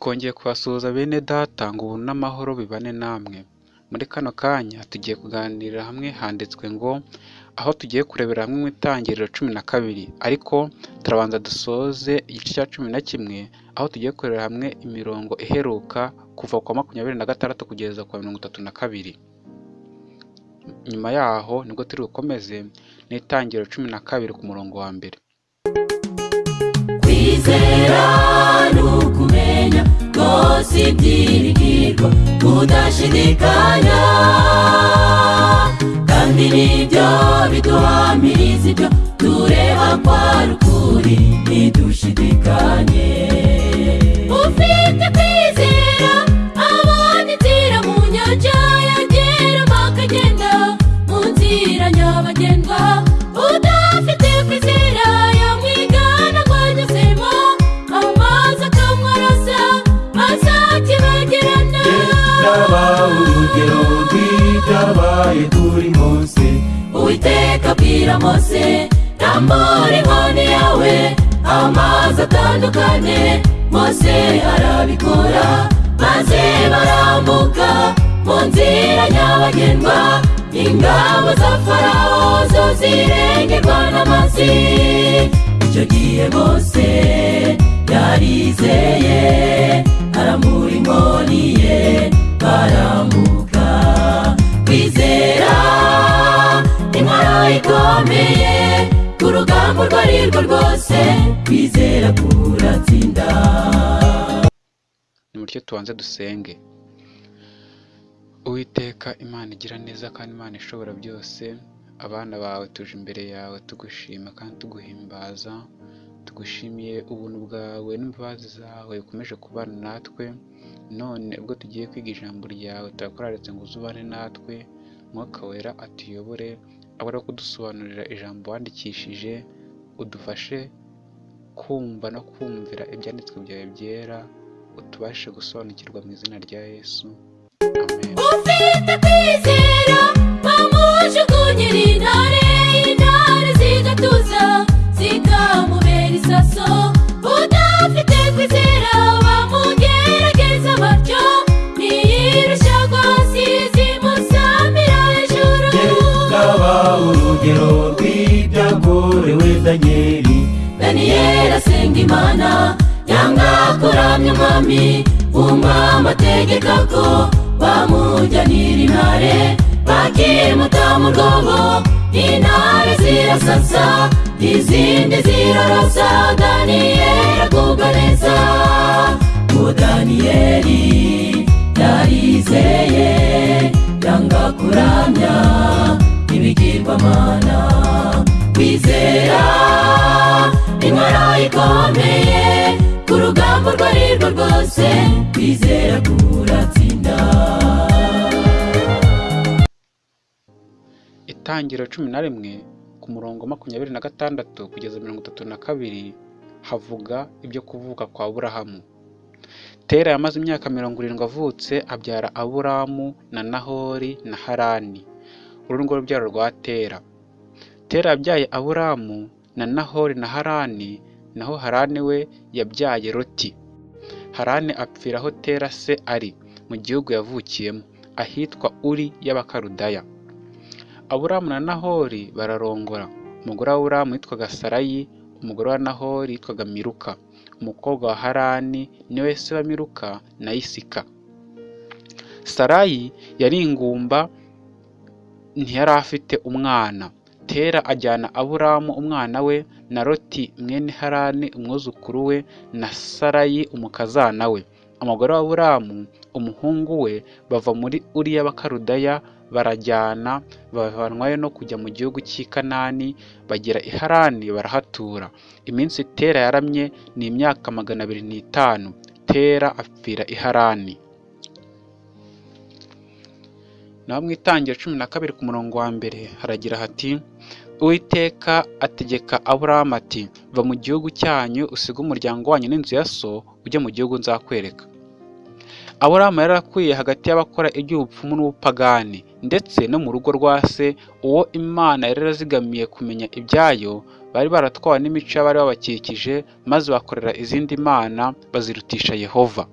twongeye kubasuhuza bene data ngo ubuntu n'amahoro bibane namwe. Muri kano kanya tugiye kuganirira hamwe handitswe ngo aho tugiye kurebera hamwe mu itangiriro cumi na kabiri. Ariko turabanza dusoze igice cya cumi na kimwe aho tugiye kurebera hamwe imirongo iheruka kuva kwa makumyabiri na gatandatu kugeza kwa mirongo itatu na kabiri. Nyuma yaho ni bwo turi bukomeze n'itangiriro cumi na kabiri ku murongo wa mbere. Kwizera rwose ibyiringirwa udashidikanya kandi nibyo biduhamiriza ibyo tureba ko ari ukuri ntidushidikanye ufite kwizera abona inzira mu nyanja yageramo akagenda mu nzira nyabagendwa rw'ibyabaye kuri mose uwiteka abwira mose rambura inkoni yawe. Amazi atandukanye mose arabikora maze barambuka mu nzira nyabagendwa. Ingabo za farawo zo zirengerwa n'amazi. Icyo gihe mose yarizeye arambura inkoni ye barambuka ikomeye ku rugamba urwo ari rwo rwose kwizera kuratsinda. Ni mutyo tubanze dusenge. Uwiteka imana igira neza kandi imana ishobora byose. Abana bawe tuje imbere yawe tugushima kandi tuguhimbaza. Tugushimiye ubuntu bwawe n'imbabazi zawe ukomeje kubana natwe. None ubwo tugiye kwiga ijambo ryawe turakoraretse ngo uzubane natwe. Mwuka wera atuyobore. Abura kudusobanurira ijambo wandikishije udufashe kumva no kumvira ibyanditswe byawe byera utubashe gusobanukirwa mu izina rya yesu. Amen. Ufite kwizera bamujugunyira intare imana yanga kuramya umwami umwami ategeka ko bamujyanira intare bakimuta mu rwobo intare zirasasa izindi zirarasa daniyeli agubwa neza ngo daniyeli yarizeye yanga kuramya ibigirwamana kwizera. Inkora ikomeye ku rugamba urwo ari rwo rwose kwizera kuratsinda. Itangiro cumi na rimwe ku murongo makumyabiri na gatandatu kugeza mirongo itatu na kabiri havuga ibyo kuvuka kwa aburahamu. Tera yamaze imyaka mirongo irindwi avutse abyara aburamu na nahori na harani. Uru rwo rubyaro rwa tera. Tera yabyaye aburamu na nahori na harani naho harani we yabyaye roti harani apfira aho tera se ari mu gihugu yavukiyemo ahitwa uri y'abakarudaya aburamu na nahori bararongora. Umugore wa aburamu yitwaga sarayi umugore wa nahori yitwaga miruka. Umukobwa wa harani ni we se wa miruka na isika. Sarayi yari ingumba ntiyari afite umwana. Tera ajyana aburamu umwana we na roti mwene harani umwuzukuru we na sarayi umukazana we. Umugore wa aburamu umuhungu we bava muri uri y'abakarudaya barajyana bavanwayo no kujya mu gihugu cy'i kanani bagera i harani barahatura. Iminsi tera yaramye ni imyaka magana abiri n'itanu. Tera apfira i harani. Naho mu itangira cumi na kabiri ku murongo wa mbere haragira hati uwiteka ategeka aburahamu ati va mu gihugu cyanyu usige umuryango wanyu n'inzu ya so ujye mu gihugu nzakwereka. Aburahamu yari akwiye hagati y'abakora iby'ubupfumu n'ubupagani ndetse no mu rugo rwa se uwo imana yari yarazigamiye kumenya ibyayo bari baratwawe n'imico y'abari babakikije maze bakorera izindi mana bazirutisha yehova.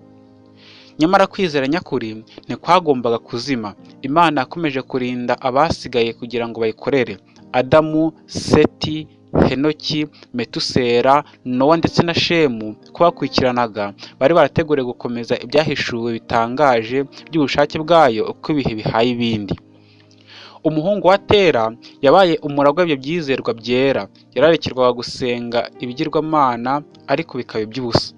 Nyamara kwizera nyakuri ntikwagombaga kuzima. Imana yakomeje kurinda abasigaye kugira ngo bayikorere. Adamu seti henoki metusera nowa ndetse na shemu ko bakurikiranaga bari barateguriye gukomeza ibyahishuwe bitangaje by'ubushake bwayo uko ibihe bihaye ibindi. Umuhungu wa tera yabaye umuragwa w'ibyo byizerwa byera. Yararekerwaga gusenga ibigirwamana ariko bikaba iby'ubusa.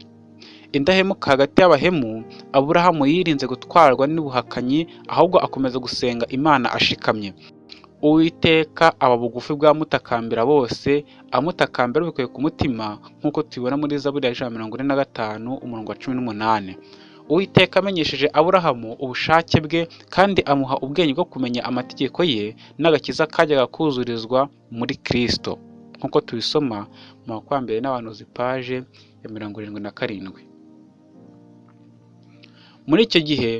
Indahemuka hagati y'abahemu aburahamu yirinze gutwarwa n'ubuhakanyi ahubwo akomeza gusenga imana ashikamye. Uwiteka aba bugufi bw'amutakambira bose amutakambira bikuye ku mutima nk'uko tubibona muri zaburi ya ijana na mirongo ine na gatanu umurongo wa cumi n'umunani. Uwiteka amenyesheje aburahamu ubushake bwe kandi amuha ubwenge bwo kumenya amategeko ye n'agakiza kajyaga kuzurizwa muri kristo. Nk'uko tubisoma mu makwambere n'abahanuzi paje ya mirongo irindwi na karindwi. Muri icyo gihe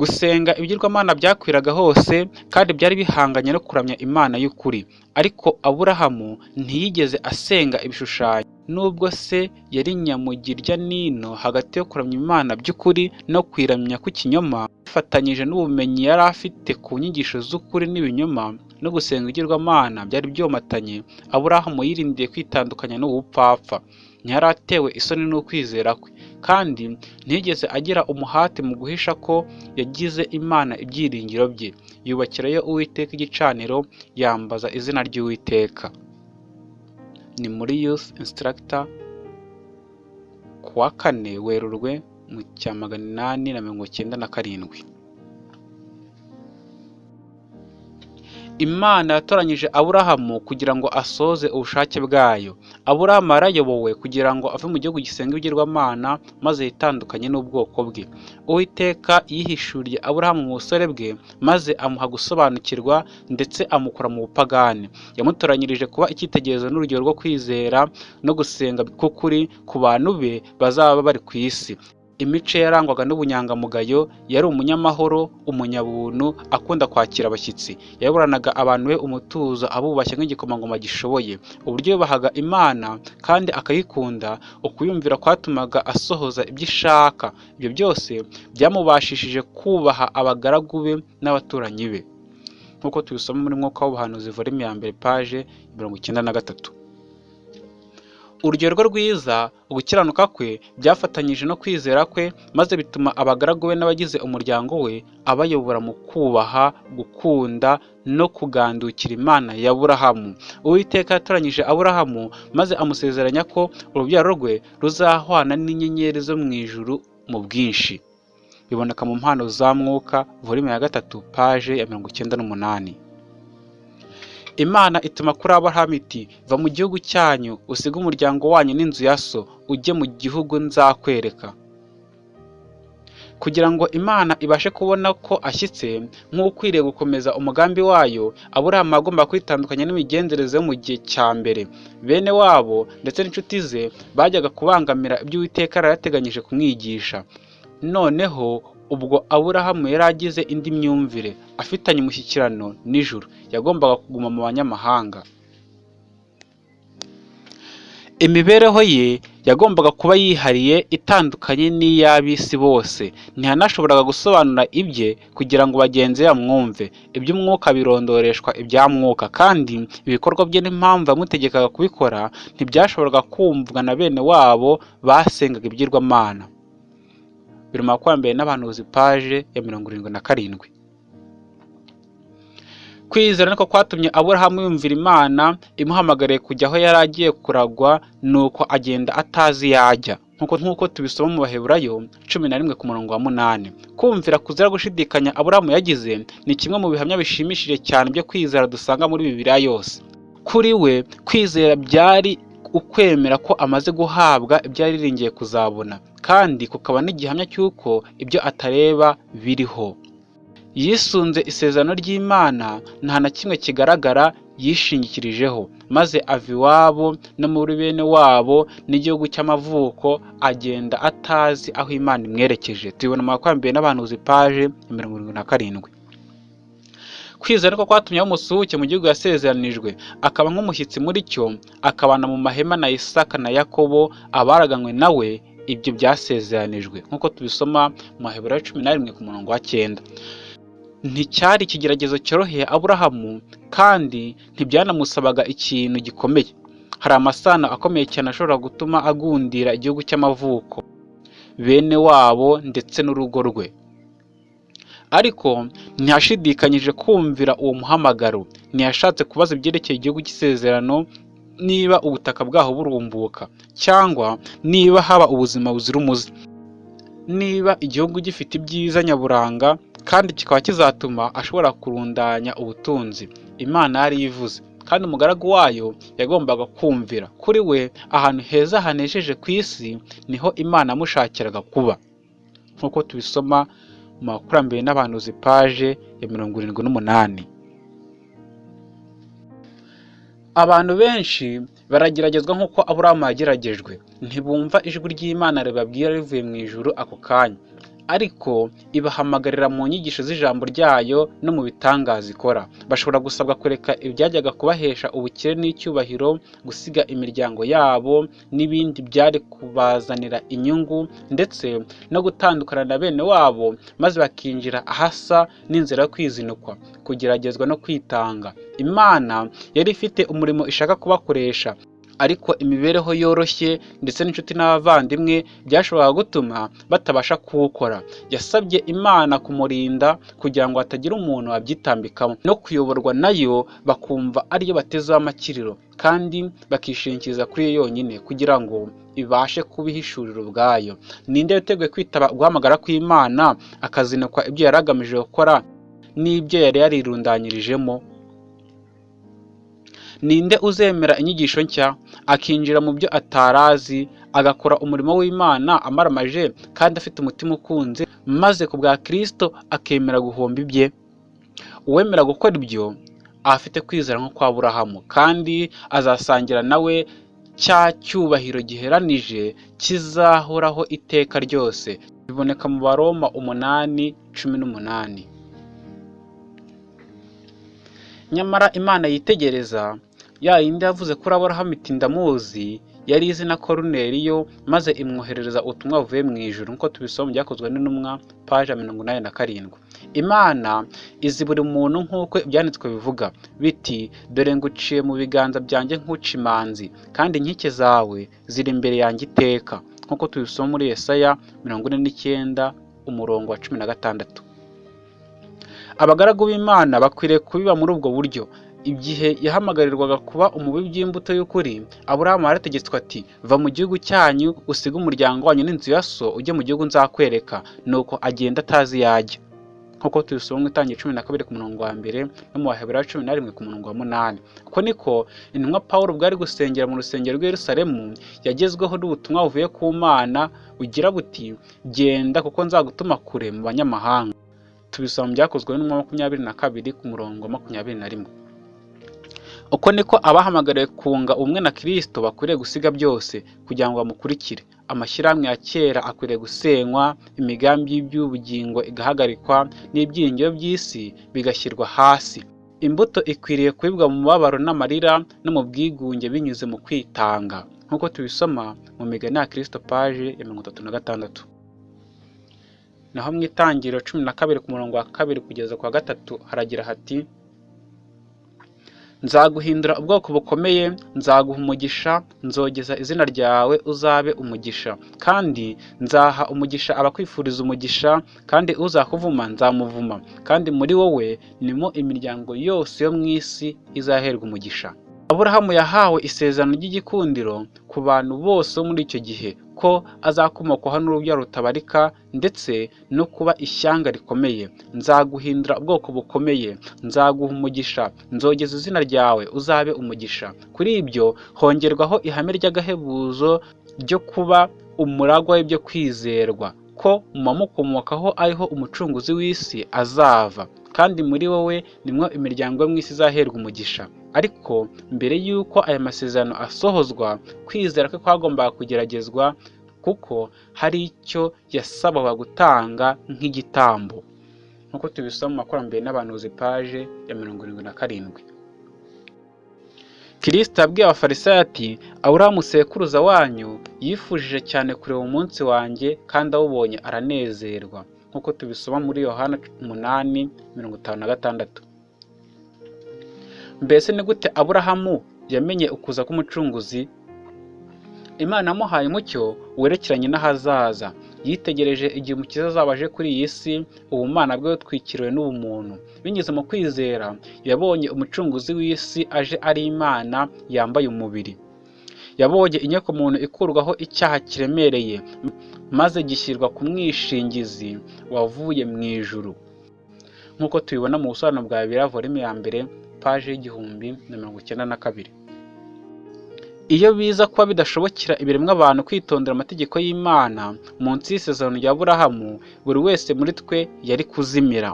gusenga ibigirwamana byakwiraga hose kandi byari bihanganye no kuramya imana y'ukuri. Ariko aburahamu ntiyigeze asenga ibishushanyo. Nubwo se yari nyamugirya nino hagati yo kuramya imana by'ukuri no kwiramya kw'ikinyoma bifatanyije n'ubumenyi yari afite ku nyigisho z'ukuri n'ibinyoma no gusenga ibigirwamana byari byomatanye aburahamu yirindiye kwitandukanya n'ubupfapfa. Ntiyari atewe isoni n'ukwizera kwe. Kandi ntiyigeze agira umuhati mu guhisha ko yagize imana ibyiringiro bye. Yubakirayo uwiteka igicaniro yambaza izina ry'uwiteka. Ni muri youth instructor ku wa kane werurwe mu cya magana inani na mirongo icyenda na karindwi. Imana yatoranyije aburahamu kugira ngo asoze ubushake bwayo. Aburahamu yarayobowe kugira ngo ave mu gihugu gisenga ibigirwamana maze yitandukanye n'ubwoko bwe. Uwiteka yihishuriye aburahamu mu busore bwe maze amuha gusobanukirwa ndetse amukura mu bupagani. Yamutoranyirije kuba icyitegererezo n'urugero rwo kwizera no gusenga k'ukuri ku bantu be bazaba bari ku isi. Imico yarangwaga n'ubunyangamugayo yari umunyamahoro umunyabuntu akunda kwakira abashyitsi. Yaburanaga abantu be umutuzo abubashye nk'igikomangoma gishoboye. Uburyo yubahaga imana kandi akayikunda ukuyumvira kwatumaga asohoza ibyo ishaka. Ibyo byose byamubashishije kubaha abagaragu be n'abaturanyi be. Nk'uko tubisoma muri mwuka w'ubuhanuzi volume ya mbere paje mirongo icyenda na gatatu. Urugero rwe rwiza ugukiranuka kwe byafatanyije no kwizera kwe maze bituma abagaragu be n'abagize umuryango we abayobora mu kubaha gukunda no kugandukira imana ya burahamu uwiteka yatoranyije aburahamu maze amusezeranya ko urubyaro rwe ruzahwana n'inyenyeri zo mu ijuru mu bwinshi. Biboneka mu mpano za mwuka volume ya gatatu paje ya mirongo icyenda n'umunani. Imana ituma kuri aburahamu va mu gihugu cyanyu usige umuryango wanyu n'inzu ya so ujye mu gihugu nzakwereka. Kugira ngo imana ibashe kubona ko ashyitse nk'ukwiriye gukomeza umugambi wayo aburahamu agomba kwitandukanya n'imigenzereze yo mu gihe cya mbere. Bene wabo ndetse n'inshuti ze bajyaga kubangamira ibyo uwiteka yari yateganyije kumwigisha. Noneho ubwo aburahamu yari agize indi myumvire afitanye umushyikirano n'ijuru yagombaga kuguma mu banyamahanga. Imibereho ye yagombaga kuba yihariye itandukanye n'iy'ab'isi bose. Ntiyanashoboraga gusobanura ibye kugira ngo bagenzi bamwumve. Iby'umwuka birondoreshwa ibya mwuka kandi ibikorwa bye n'impamvu yamutegekaga kubikora ntibyashoboraga kumvwa na bene wabo basengaga ibigirwamana biri mu makwambere n'abahanuzi paje ya mirongo irindwi na karindwi. Kwizera niko kwatumye aburahamu yumvira imana imuhamagariye kujya aho yari agiye kuragwa nuko agenda atazi yajya nk'uko nk'uko tubisoma mu baheburayo cumi na rimwe ku murongo wa munani. Kumvira kuzira gushidikanya aburahamu yagize ni kimwe mu bihamya bishimishije cyane byo kwizera dusanga muri bibiliya yose. Kuri we kwizera byari ukwemera ko amaze guhabwa ibyo yariringiye kuzabona. Kandi kukaba n'igihamya cy'uko ibyo atareba biriho. Yisunze isezerano ry'imana nta na kimwe kigaragara yishingikirijeho maze ava iwabo no muri bene wabo n'igihugu cy'amavuko agenda atazi aho imana imwerekeje. Tubibona mu makwambere n'abahanuzi paje mirongo irindwi na karindwi. Kwizera ko kwatumye umusuhuke mu gihugu yasezeranijwe. Akaba nk'umushyitsi muri cyo akabana mu mahema na isaka na yakobo abaraganywe nawe ibyo byasezeranijwe. Nk'uko tubisoma mu maheburayo cumi na rimwe ku murongo wa cyenda. Nticyari ikigeragezo cyoroheye aburahamu kandi ntibyanamusabaga ikintu gikomeye. Hari amasano akomeye cyane ashobora gutuma agundira igihugu cy'amavuko bene wabo ndetse n'urugo rwe. Ariko ntiyashidikanyije kumvira uwo muhamagaro. Ntiyashatse kubaza ibyerekeye igihugu cy'isezerano niba ubutaka bwaho burumbuka cyangwa niba haba ubuzima buzira umuze. Niba igihugu gifite ibyiza nyaburanga kandi kikaba kizatuma ashobora kurundanya ubutunzi imana yari ivuze. Kandi umugaragu wayo yagombaga kumvira. Kuri we ahantu heza hanejeje ku isi ni ho imana yamushakiraga kuba. Nk'uko tubisoma mu makurambere n'abahanuzi paje ya mirongo irindwi n'umunani. Abantu benshi barageragezwa nk'uko aburahamu yageragejwe ntibumva ijwi ry'imana ribabwira rivuye mu ijuru ako kanya. Ariko ibahamagarira mu nyigisho z'ijambo ryayo no mu bitangaza ikora. Bashobora gusabwa kureka ibyajyaga kubahesha ubukire n'icyubahiro gusiga imiryango yabo n'ibindi byari kubazanira inyungu ndetse no gutandukana na bene wabo maze bakinjira ahasa n'inzira yo kwizinukwa kugeragezwa no kwitanga. Imana yari ifite umurimo ishaka kubakoresha. Ariko imibereho yoroshye ndetse n'inshuti n'abavandimwe byashoboraga gutuma batabasha kuwukora. Yasabye imana kumurinda kugira ngo hatagira umuntu wabyitambikamo. No kuyoborwa na yo bakumva ariyo batezeho amakiriro kandi bakishingikiriza kuri yo yonyine kugira ngo ibashe kubihishurira ubwayo. Ninde witeguye kwitaba guhamagara kw'imana akazinukwa ibyo yari agamije gukora n'ibyo yari yarirundanyirijemo? Ninde uzemera inyigisho nshya? Akinjira mu byo atarazi agakora umurimo w'imana amaramaje kandi afite umutima ukunze maze ku bwa kirisito akemera guhomba ibye. Uwemera gukora ibyo afite kwizera nko kwa burahamu kandi azasangira nawe cya cyubahiro giheranije kizahoraho iteka ryose. Biboneka mu baroma umunani cumi n'umunani. Nyamara imana yitegereza ya yindi yavuze kuri aburahamu iti ndamuzi yari izi na koruneliyo maze imwoherereza ubutumwa buvuye mu ijuru nk'uko tubisoma byakozwe n'intumwa paje mirongo inani na karindwi. Imana izi buri muntu nk'uko ibyanditswe bivuga biti dore nguciye mu biganza byanjye nk'uca imanzi kandi inkike zawe ziri imbere yanjye iteka. Nk'uko tubisoma muri Yesaya mirongo ine n'icyenda umurongo wa cumi na gatandatu. Abagaragu b'imana bakwiriye kubiba muri ubwo buryo. Igihe yahamagarirwaga kuba umubi by'imbuto y'ukuri aburahamu yarategetswe ati va mu gihugu cyanyu usige umuryango wanyu n'inzu ya so ujye mu gihugu nzakwereka. Nuko agenda atazi yajya nk'uko tubisoma mu itangira cumi na kabiri ku murongo wa mbere no mu baheburayo cumi na rimwe ku murongo wa munani. Uko niko intumwa paul bwari gusengera mu rusengero rw'i Yerusalemu yagezweho n'ubutumwa buvuye ku mana bugira buti genda kuko nzagutuma kure mu banyamahanga. Tubisoma byakozwe n'umwa makumyabiri na kabiri ku murongo wa makumyabiri na rimwe. Uko niko abahamagariwe kunga ubumwe na kirisito bakwiriye gusiga byose kugira ngo bamukurikire. Amashyirahamwe ya kera akwiriye gusenywa imigambi y'iby'ubugingo igahagarikwa n'ibyiringiro by'isi bigashyirwa hasi. Imbuto ikwiriye kubibwa mu mubabaro n'amarira no mu bwigunge binyuze mu kwitanga. Nk'uko tubisoma mu migani ya kirisito paje ya mirongo itatu na gatandatu. Naho mu itangiriro cumi na kabiri ku murongo wa kabiri kugeza ku wa gatatu haragira hati nzaguhindura ubwoko bukomeye nzaguha umugisha nzogeza izina ryawe uzabe umugisha. Kandi nzaha umugisha abakwifuriza umugisha kandi uzakuvuma nzamuvuma. Kandi muri wowe nimo imiryango yose yo mu isi izaherwa umugisha. Aburahamu yahawe isezerano ry'igikundiro ku bantu bose bo muri icyo gihe. Ko azakomokwaho n'urubyaro rutabarika ndetse no kuba ishyanga rikomeye. Nzaguhindura ubwoko bukomeye. Nzaguha umugisha. Nzogeza izina ryawe uzabe umugisha. Kuri ibyo hongerwaho ihame ry'agahebuzo ryo kuba umuragwa w'ibyo kwizerwa ko mu bamukomokaho ariho umucunguzi w'isi azava. Kandi muri wowe nimwo imiryango yo mu isi izaherwa umugisha. Ariko mbere y'uko aya masezerano asohozwa kwizera kwe kwagombaga kugeragezwa kuko hari icyo yasabaga gutanga nk'igitambo. Nk'uko tubisoma mu makurambere n'abanuzi paje ya mirongo irindwi na karindwi. Kirisita yabwiye abafarisayo ati aburahamu sekuruza wanyu yifujije cyane kureba umunsi wanjye kandi awubonye aranezerwa. Nk'uko tubisoma muri yohana umunani mirongo itanu na gatandatu. Mbese ni gute aburahamu yamenye ukuza k'umucunguzi? Imana yamuhaye umucyo werekeranye n'ahazaza. Yitegereje igihe umukiza azaba aje kuri iyi si ubumana bwe butwikiriwe n'ubumuntu. Binyuze mu kwizera yabonye umucunguzi w'isi aje ari imana yambaye umubiri. Yabonye inyokomuntu ikurwaho icyaha kiremereye maze gishyirwa ku mwishingizi wavuye mu ijuru. Nk'uko tubibona mu busobanuro bwa bibiri volume ya mbere paji y'igihumbi na mirongo icyenda na kabiri. Iyo biza kuba bidashobokera ibiremwa abantu kwitondera amategeko y'imana munsi y'isezerano rya burahamu buri wese muri twe yari kuzimira.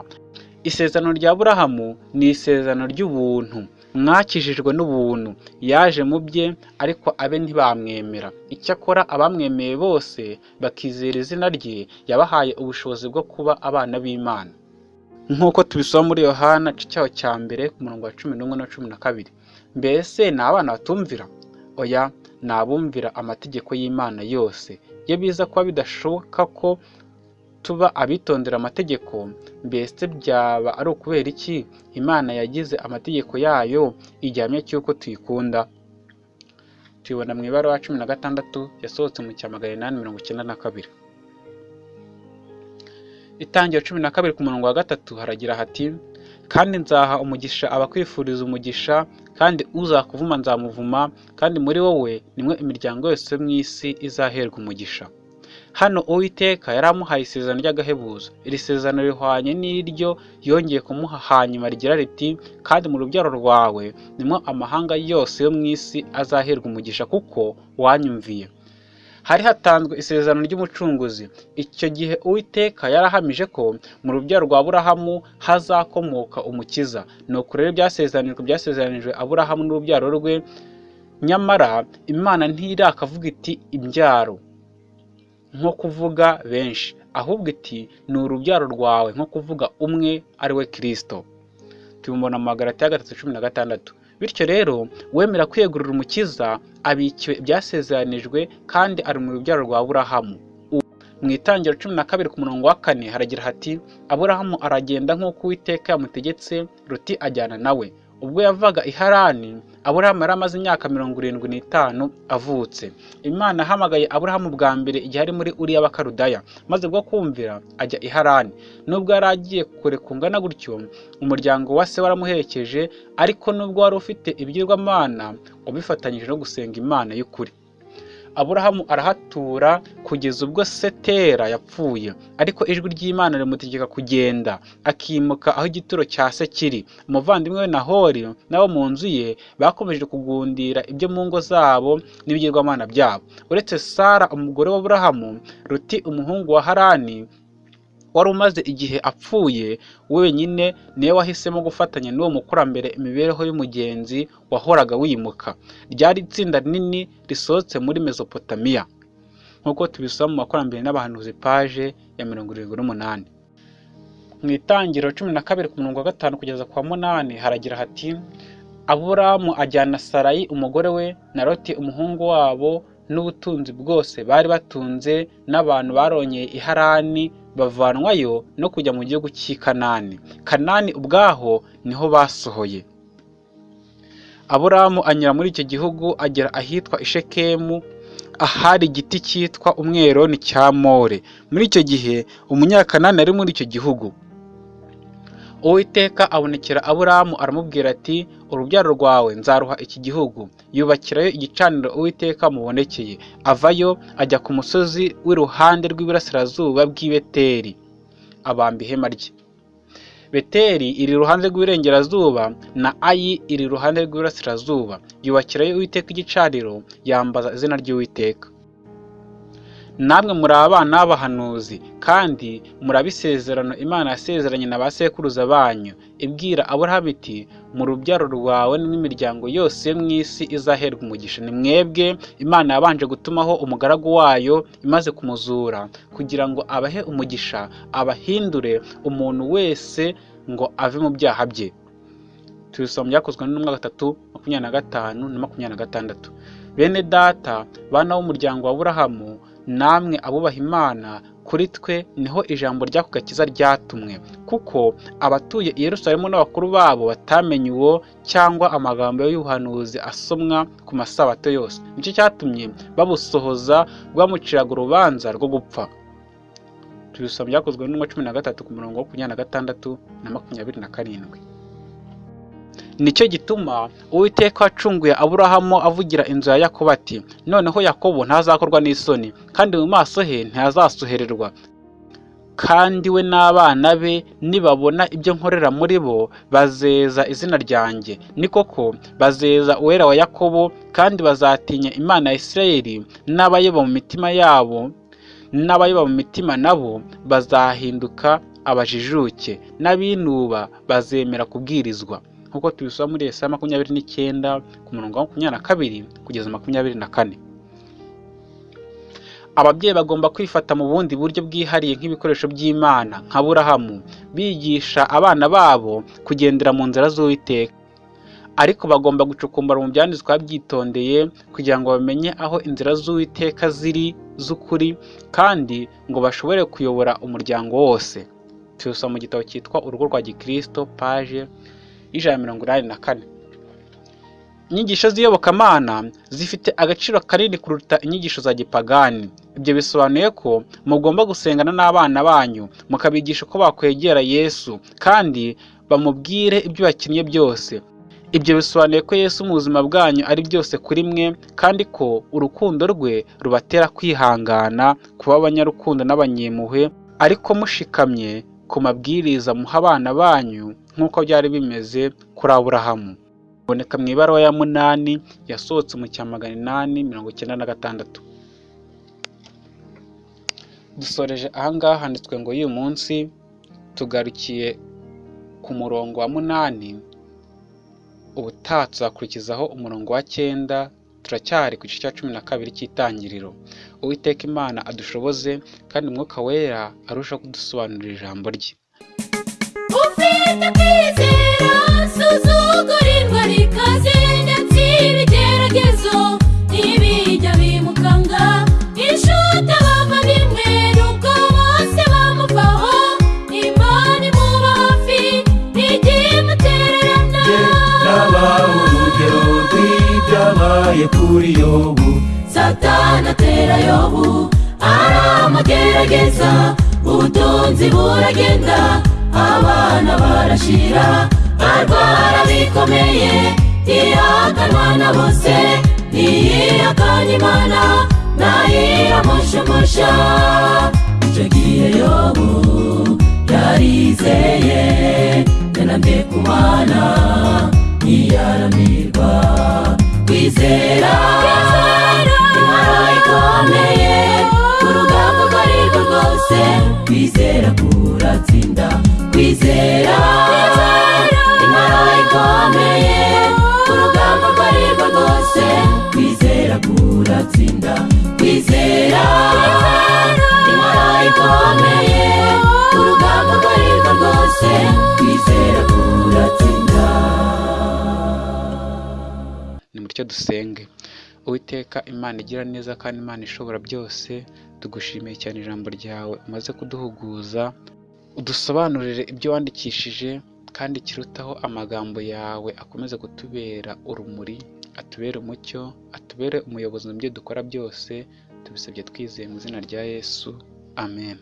Isezerano rya burahamu ni isezerano ry'ubuntu mwakijijwe n'ubuntu. Yaje mu bye ariko abe ntibamwemera. Icyakora abamwemeye bose bakizera izina rye yabahaye ubushobozi bwo kuba abana b'imana. Nk'uko tubisoma muri yohana cyaho cya mbere ku murongo wa cumi n'umwe na cumi na kabiri. Mbese ni abana batumvira? Oya ni abumvira amategeko y'imana yose. Iyo biza kuba bidashoboka ko tuba abitondera amategeko mbese byaba ari ukubera iki? Imana yagize amategeko yayo igihamya cy'uko tuyikunda. Tuyibona mu ibara cumi na gatandatu yasohotse mu cya magana inani mirongo icyenda na kabiri. Itangira cumi na kabiri ku murongo wa gatatu haragira hati kandi nzaha umugisha abakwifuriza umugisha kandi uzakuvuma nzamuvuma kandi muri wowe nimwe imiryango yose yo mu isi izaherwa umugisha. Hano uwiteka yari amuhaye isezerano ry'agahebuzo. Iri sezerano rihwanye n'iryo yongeye kumuha hanyuma rigira riti kandi mu rubyaro rwawe nimwo amahanga yose yo mu isi azaherwa umugisha kuko wanyumviye. Hari hatanzwe isezerano ry'umucunguzi. Icyo gihe uwiteka yarahamije ko mu rubyaro rwa aburahamu hazakomoka umukiza. Ni uku rero byasezeranijwe byasezeranijwe aburahamu n'urubyaro rwe. Nyamara imana ntirakavuga iti imbyaro nko kuvuga benshi. Ahubwo iti ni urubyaro rwawe nko kuvuga umwe ari we kirisito tubibona mu magarati ya gatatu cumi na gatandatu. Bityo rero wemera kwiyegurira umukiza abikiwe ibyasezeranijwe kandi ari mu rubyaro rwa aburahamu. Mu itangiro cumi na kabiri ku murongo wa kane haragira hati aburahamu aragenda nk'uko uwiteka yamutegetse ruti ajyana nawe ubwo yavaga i harani aburahamu yari amaze imyaka mirongo irindwi n'itanu avutse. Imana yahamagaye aburahamu bwa mbere igihe ari muri uriya bakarudaya maze bwo kumvira ajya i harani. Nubwo yari agiye kure kungana gutyo umuryango wa se waramuherekeje ariko nubwo wari ufite ibigirwamana wabifatanyije no gusenga imana y'ukuri. Aburahamu arahatura kugeza ubwo setera yapfuye. Ariko ijwi ry'imana rimutegeka kugenda akimuka aho igituro cya se kiri. Umuvandimwe we nahori n'abo mu nzu ye bakomeje kugundira ibyo mu ngo zabo n'ibigirwamana byabo. Uretse sara umugore w'aburahamu ruti umuhungu wa harani wari umaze igihe apfuye wenyine ni we wahisemo gufatanya n'uwo mukurambere imibereho y'umugenzi wahoraga wimuka. Ryari itsinda rinini risohotse muri mesopotamiya nk'uko tubisoma mu makurambere n'abahanuzi paje ya mirongo irindwi n'umunani. Mu itangiriro cumi na kabiri ku murongo wa gatanu kugeza ku wa munani haragira hati aburamu ajyana sarayi umugore we na roti umuhungu wabo n'ubutunzi bwose bari batunze n'abantu barongeye i harani bavanwayo no kujya mu gihugu cy'i kanani. Kanani ubwaho ni ho basohoye. Aburamu anyura muri icyo gihugu agera ahitwa ishekemu ahari igiti cyitwa umweroni cya more. Muri icyo gihe umunyakanani ari muri icyo gihugu. Uwiteka abonekera aburamu aramubwira ati urubyaro rwawe nzaruha iki gihugu? Yubakirayo igicaniro uwiteka mubonekeye avayo ajya ku musozi w'iruhande rw'iburasirazuba bw'i beteri abamba ihema rye. Beteri iri iruhande rw'iburengerazuba na ayi iri iruhande rw'iburasirazuba. Yubakirayo uwiteka igicaniro yambaza izina ry'uwiteka. Namwe muri abana b'abahanuzi kandi murabe isezerano imana yasezeranye na ba sekuruza banyu. Ibwira aburahamu iti mu rubyaro rwawe n'imiryango yose yo mu isi izaherwa umugisha. Ni mwebwe imana yabanje gutumaho umugaragu wayo imaze kumuzura kugira ngo abahe umugisha abahindure umuntu wese ngo ave mu byaha bye. Tubisoma byakozwe n'intumwa gatatu makumyabiri na gatanu na makumyabiri na gatandatu. Bene data bana b'umuryango wa burahamu namwe abubaha imana kuri twe ni ho ijambo ry'ako gakiza ryatumwe. Kuko abatuye i Yerusalemu n'abakuru babo batamenye uwo cyangwa amagambo y'ubuhanuzi asomwa ku masabato yose. Nicyo cyatumye babusohoza rwamuciraga urubanza rwo gupfa. Tubisoma byakozwe n'umwe cumi na gatatu ku murongo wa makumyabiri na gatandatu na makumyabiri na karindwi. Ni cyo gituma uwiteka wacunguye aburahamu avugira inzu ya yakobo ati noneho yakobo ntazakorwa n'isoni kandi mu maso he ntihazasuhererwa kandi we n'abana be nibabona ibyo nkorera muri bo bazeza izina ryanjye. Ni koko bazeza uwera wa yakobo kandi bazatinya imana ya isirayeli n'abayoba mu mitima yabo n'abayoba mu mitima nabo bazahinduka abajijuke. N'abinuba bazemera kubwirizwa. Nk'uko tubisoma muri Yesaya makumyabiri n'icyenda ku murongo wa makumyabiri na kabiri kugeza makumyabiri na kane. Ababyeyi bagomba kwifata mu bundi buryo bwihariye nk'ibikoresho by'imana nka burahamu bigisha abana babo kugendera mu nzira z'uwiteka. Ariko bagomba gucukumbura mu byanditswe babyitondeye kugira ngo bamenye aho inzira z'uwiteka ziri z'ukuri kandi ngo bashobore kuyobora umuryango wose. Tubisoma mu gitabo cyitwa urugo rwa gikristo paje y'ijana na mirongo inani na kane. Inyigisho z'iyobokamana zifite agaciro kanini kuruta inyigisho za gipagani. Ibyo bisobanuye ko mugomba gusengana n'abana banyu mukabigisha uko bakwegera yesu kandi bamubwire ibyo bakinnye byose. Ibyo bisobanuye ko yesu mu buzima bwanyu ari byose kuri mwe kandi ko urukundo rwe rubatera kwihangana kuba abanyarukundo n'abanyempuhwe ariko mushikamye ku mabwiriza muha abana banyu nk'uko byari bimeze kuri aburahamu. Biboneka mu ibaruwa ya munani yasohotse mu cya magana inani mirongo icyenda na gatandatu. Dusoreje ahangaha handitswe ngo y'uyu munsi tugarukiye ku murongo wa munani ubutaha tuzakurikizaho umurongo wa cyenda turacyari ku gice cya cumi na kabiri cy'itangiriro. Uwiteka imana adushoboze kandi umwuka wera arushaho kudusobanurira ijambo rye. Rw'ibyabaye kuri yobu. Satani atera yobu aramugerageza ubutunzi buragenda. Abana barashira barwara bikomeye. Iya na bose ntiyihakanye imana ntayiramushumusha icyo gihe yobu yarizeye yanamye ku mana ntiyaramirwa kwizera intwaro ikomeye urugamba urwo rwose. Kwizera kuratsinda kwizera. Intwaro ikomeye urugamba urwo ari rwo rwose. Kwizera kuratsinda kwizera. Intwaro ikomeye urugamba urwo ari rwo rwose. Kwizera kuratsinda. Nimutyo dusenge. Uwiteka imana igira neza kandi imana ishobora byose. Tugushimiye cyane ijambo ryawe. Umaze kuduhuguza. Udusobanurire ibyo wandikishije kandi kirutaho amagambo yawe akomeze kutubera urumuri atubere umucyo atubere umuyobozi mu byo dukora byose tubisabye twizeye mu izina rya yesu. Amen.